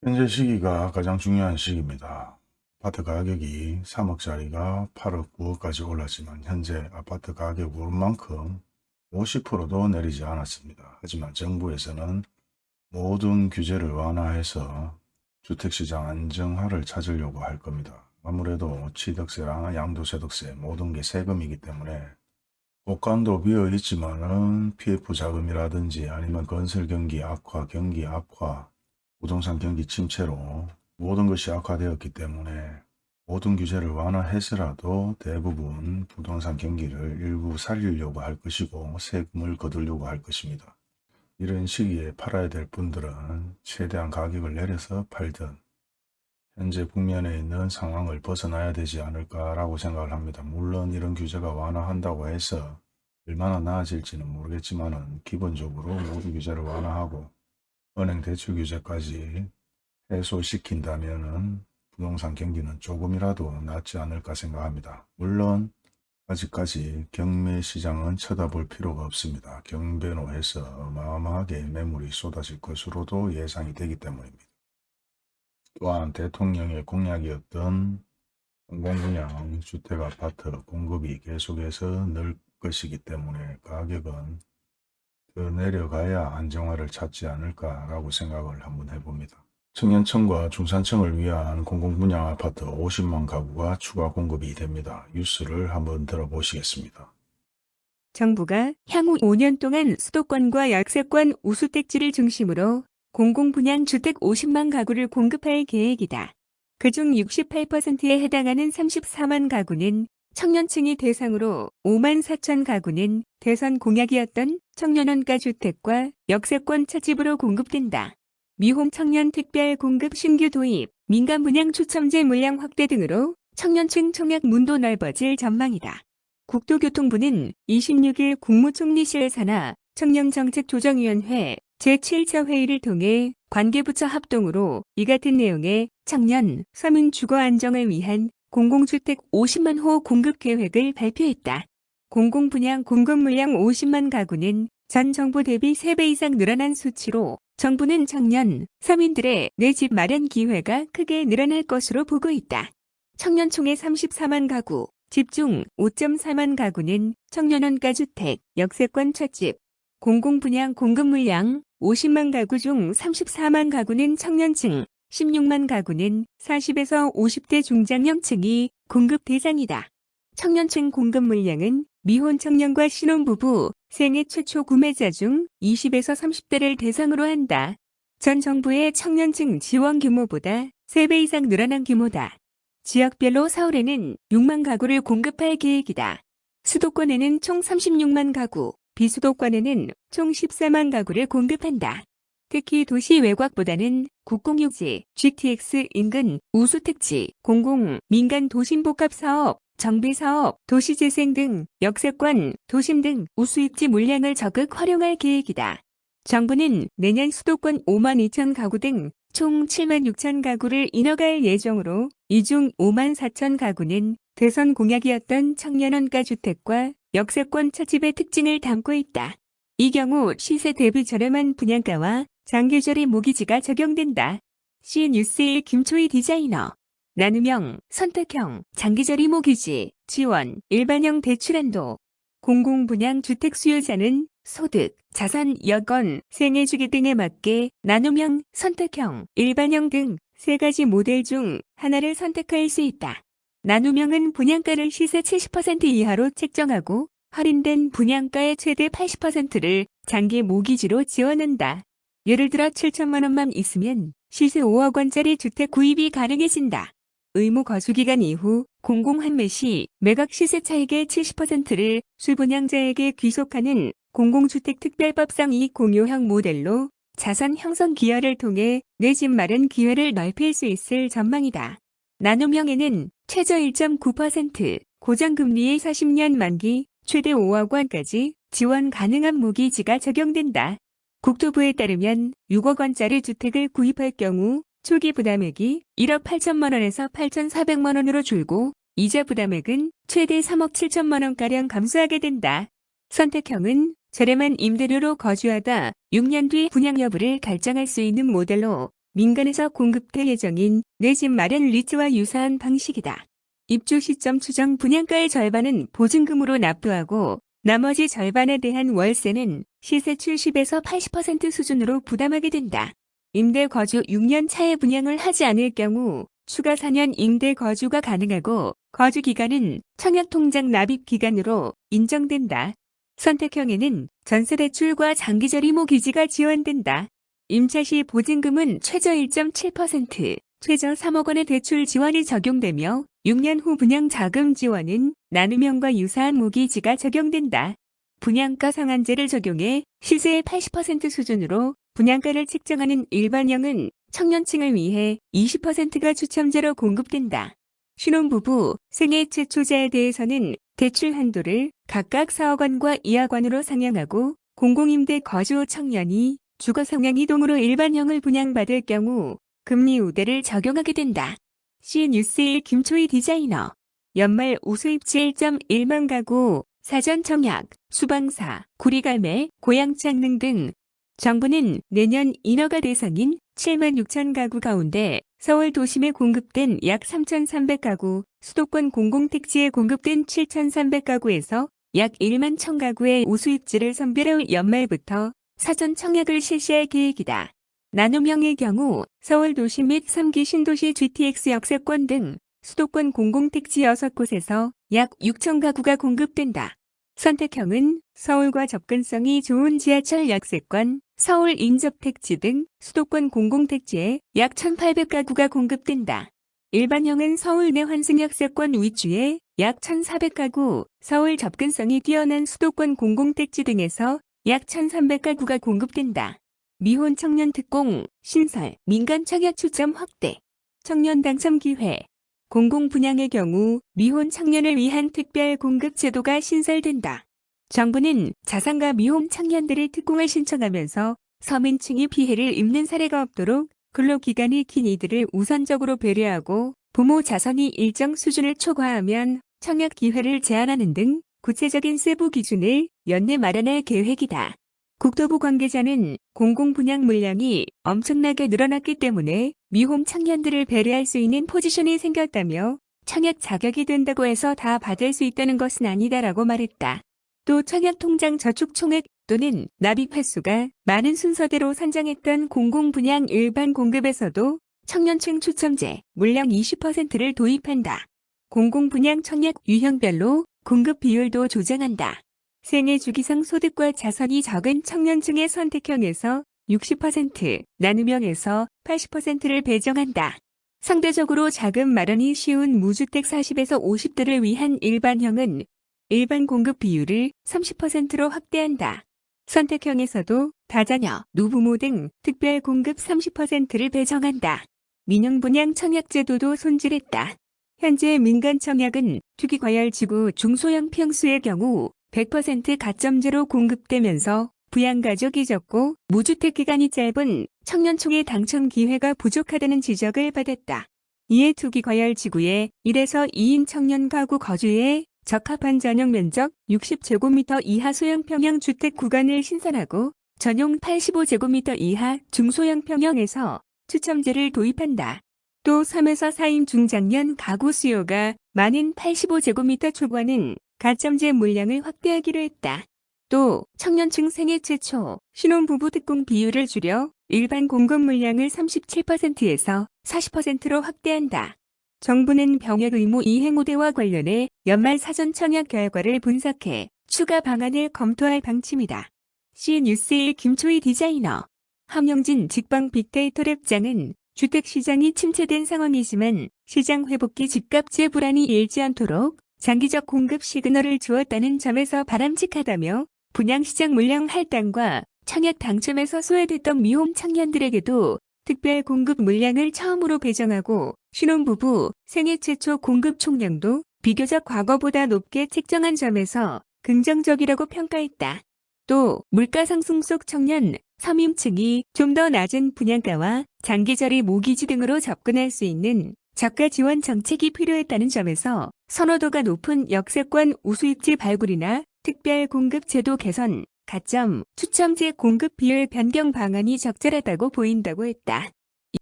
현재 시기가 가장 중요한 시기입니다. 아파트 가격이 3억짜리가 8억 9억까지 올랐지만 현재 아파트 가격 오른 만큼 50%도 내리지 않았습니다. 하지만 정부에서는 모든 규제를 완화해서 주택시장 안정화를 찾으려고 할 겁니다. 아무래도 취득세랑 양도소득세 모든 게 세금이기 때문에 곳간도 비어 있지만은 PF 자금이라든지 아니면 건설 경기 악화, 경기 악화, 부동산 경기 침체로 모든 것이 악화되었기 때문에 모든 규제를 완화해서라도 대부분 부동산 경기를 일부 살리려고 할 것이고 세금을 거두려고 할 것입니다. 이런 시기에 팔아야 될 분들은 최대한 가격을 내려서 팔든 현재 국면에 있는 상황을 벗어나야 되지 않을까라고 생각을 합니다. 물론 이런 규제가 완화한다고 해서 얼마나 나아질지는 모르겠지만 기본적으로 모든 규제를 완화하고 은행 대출 규제까지 해소시킨다면 부동산 경기는 조금이라도 낫지 않을까 생각합니다. 물론 아직까지 경매 시장은 쳐다볼 필요가 없습니다. 경배로해서 어마어마하게 매물이 쏟아질 것으로도 예상이 되기 때문입니다. 또한 대통령의 공약이었던 공공분양 주택아파트 공급이 계속해서 늘 것이기 때문에 가격은 더 내려가야 안정화를 찾지 않을까라고 생각을 한번 해봅니다. 청년층과 중산층을 위한 공공분양 아파트 50만 가구가 추가 공급이 됩니다. 뉴스를 한번 들어보시겠습니다. 정부가 향후 5년 동안 수도권과 역세권 우수택지를 중심으로 공공분양 주택 50만 가구를 공급할 계획이다. 그중 68%에 해당하는 34만 가구는 청년층이 대상으로 5만 4천 가구는 대선 공약이었던 청년원가 주택과 역세권 차집으로 공급된다. 미홈 청년 특별 공급 신규 도입, 민간 분양 추첨제 물량 확대 등으로 청년층 청약 문도 넓어질 전망이다. 국토교통부는 26일 국무총리실 산하 청년정책조정위원회 제7차 회의를 통해 관계부처 합동으로 이 같은 내용의 청년, 서민 주거 안정을 위한 공공주택 50만 호 공급 계획을 발표했다. 공공분양 공급 물량 50만 가구는 전 정부 대비 3배 이상 늘어난 수치로 정부는 청년, 서민들의 내 집 마련 기회가 크게 늘어날 것으로 보고 있다. 청년총의 34만 가구, 집중 5.4만 가구는 청년원가 주택, 역세권 첫집, 공공분양 공급 물량 50만 가구 중 34만 가구는 청년층, 16만 가구는 40에서 50대 중장년층이 공급 대상이다. 청년층 공급 물량은 미혼 청년과 신혼부부, 생애 최초 구매자 중 20에서 30대를 대상으로 한다. 전 정부의 청년층 지원 규모보다 3배 이상 늘어난 규모다. 지역별로 서울에는 6만 가구를 공급할 계획이다. 수도권에는 총 36만 가구, 비수도권에는 총 14만 가구를 공급한다. 특히 도시 외곽보다는 국공유지, GTX 인근 우수택지, 공공, 민간 도심복합 사업, 정비 사업, 도시재생 등 역세권, 도심 등 우수입지 물량을 적극 활용할 계획이다. 정부는 내년 수도권 5만 2천 가구 등 총 7만 6천 가구를 인허갈 예정으로 이 중 5만 4천 가구는 대선 공약이었던 청년원가 주택과 역세권 차집의 특징을 담고 있다. 이 경우 시세 대비 저렴한 분양가와 장기절의 모기지가 적용된다. CN뉴스의 김초희 디자이너 나눔형, 선택형, 장기절의 모기지, 지원, 일반형 대출한도, 공공분양 주택 수요자는 소득, 자산, 여건, 생애 주기 등에 맞게 나눔형, 선택형, 일반형 등 세 가지 모델 중 하나를 선택할 수 있다. 나눔형은 분양가를 시세 70% 이하로 책정하고 할인된 분양가의 최대 80%를 장기 모기지로 지원한다. 예를 들어 7천만 원만 있으면 시세 5억 원짜리 주택 구입이 가능해진다. 의무 거주기간 이후 공공환매 시 매각 시세 차익의 70%를 수분양자에게 귀속하는 공공주택 특별법상 이익 공유형 모델로 자산 형성 기여를 통해 내 집 마련 기회를 넓힐 수 있을 전망이다. 나눔형에는 최저 1.9% 고정금리의 40년 만기 최대 5억 원까지 지원 가능한 모기지가 적용된다. 국토부에 따르면 6억 원짜리 주택을 구입할 경우 초기 부담액이 1억 8천만 원에서 8,400만 원으로 줄고 이자 부담액은 최대 3억 7천만 원가량 감소하게 된다. 선택형은 저렴한 임대료로 거주하다 6년 뒤 분양 여부를 결정할 수 있는 모델로 민간에서 공급될 예정인 내 집 마련 리츠와 유사한 방식이다. 입주 시점 추정 분양가의 절반은 보증금으로 납부하고 나머지 절반에 대한 월세는 시세 70에서 80% 수준으로 부담하게 된다. 임대 거주 6년 차에 분양을 하지 않을 경우 추가 4년 임대 거주가 가능하고 거주 기간은 청약통장 납입 기간으로 인정된다. 선택형에는 전세대출과 장기저리모 기지가 지원된다. 임차 시 보증금은 최저 1.7%, 최저 3억 원의 대출 지원이 적용되며 6년 후 분양 자금 지원은 나눔형과 유사한 모기지가 적용된다. 분양가 상한제를 적용해 시세의 80% 수준으로 분양가를 책정하는 일반형은 청년층을 위해 20%가 추첨제로 공급된다. 신혼부부, 생애 최초자에 대해서는 대출 한도를 각각 4억 원과 2억 원으로 상향하고 공공임대 거주 청년이 주거 성향 이동으로 일반형을 분양받을 경우 금리 우대를 적용하게 된다. CN뉴스1 김초희 디자이너 연말 우수입지 1.1만 가구, 사전 청약, 수방사, 구리갈매, 고양창릉 등 정부는 내년 인허가 대상인 7만 6천 가구 가운데 서울 도심에 공급된 약 3,300가구, 수도권 공공택지에 공급된 7,300가구에서 약 1만 1천 가구의 우수입지를 선별해 연말부터 사전 청약을 실시할 계획이다. 나눔형의 경우 서울 도시 및 3기 신도시 GTX 역세권 등 수도권 공공택지 6곳에서 약 6천 가구가 공급된다. 선택형은 서울과 접근성이 좋은 지하철 역세권, 서울 인접택지 등 수도권 공공택지에 약 1,800가구가 공급된다. 일반형은 서울 내 환승역세권 위주에 약 1,400가구, 서울 접근성이 뛰어난 수도권 공공택지 등에서 약 1,300가구가 공급된다. 미혼 청년 특공, 신설, 민간 청약 추첨 확대, 청년 당첨 기회, 공공 분양의 경우 미혼 청년을 위한 특별 공급 제도가 신설된다. 정부는 자산가 미혼 청년들의 특공을 신청하면서 서민층이 피해를 입는 사례가 없도록 근로기간이 긴 이들을 우선적으로 배려하고 부모 자선이 일정 수준을 초과하면 청약 기회를 제한하는 등 구체적인 세부 기준을 연내 마련할 계획이다. 국토부 관계자는 공공분양 물량이 엄청나게 늘어났기 때문에 미혼 청년들을 배려할 수 있는 포지션이 생겼다며 청약 자격이 된다고 해서 다 받을 수 있다는 것은 아니다라고 말했다. 또 청약통장 저축 총액 또는 납입 횟수가 많은 순서대로 산정했던 공공분양 일반 공급에서도 청년층 추첨제 물량 20%를 도입한다. 공공분양 청약 유형별로 공급 비율도 조정한다. 생애 주기상 소득과 자산이 적은 청년층의 선택형에서 60%, 나눔형에서 80%를 배정한다. 상대적으로 자금 마련이 쉬운 무주택 40에서 50대를 위한 일반형은 일반 공급 비율을 30%로 확대한다. 선택형에서도 다자녀, 노부모 등 특별 공급 30%를 배정한다. 민영 분양 청약 제도도 손질했다. 현재 민간 청약은 투기과열지구 중소형 평수의 경우 100% 가점제로 공급되면서 부양가족이 적고 무주택 기간이 짧은 청년총의 당첨 기회가 부족하다는 지적을 받았다. 이에 투기 과열 지구에 1에서 2인 청년 가구 거주에 적합한 전용 면적 60제곱미터 이하 소형 평형 주택 구간을 신설하고 전용 85제곱미터 이하 중소형 평형에서 추첨제를 도입한다. 또 3에서 4인 중장년 가구 수요가 많은 85제곱미터 초과는 가점제 물량을 확대하기로 했다. 또 청년층 생애 최초 신혼부부 특공 비율을 줄여 일반 공급 물량을 37%에서 40%로 확대한다. 정부는 병역 의무 이행 우대와 관련해 연말 사전 청약 결과를 분석해 추가 방안을 검토할 방침이다. CN뉴스1 김초희 디자이너 함영진 직방 빅데이터 랩장은 주택시장이 침체된 상황이지만 시장 회복기 집값제 불안이 일지 않도록 장기적 공급 시그널을 주었다는 점에서 바람직하다며 분양시장 물량 할당과 청약 당첨에서 소외됐던 미혼 청년들에게도 특별 공급 물량을 처음으로 배정하고 신혼부부 생애 최초 공급 총량도 비교적 과거보다 높게 책정한 점에서 긍정적이라고 평가했다. 또 물가 상승 속 청년, 서민층이 좀 더 낮은 분양가와 장기자리 모기지 등으로 접근할 수 있는 저가 지원 정책이 필요했다는 점에서 선호도가 높은 역세권 우수입지 발굴이나 특별 공급 제도 개선, 가점, 추첨제 공급 비율 변경 방안이 적절하다고 보인다고 했다.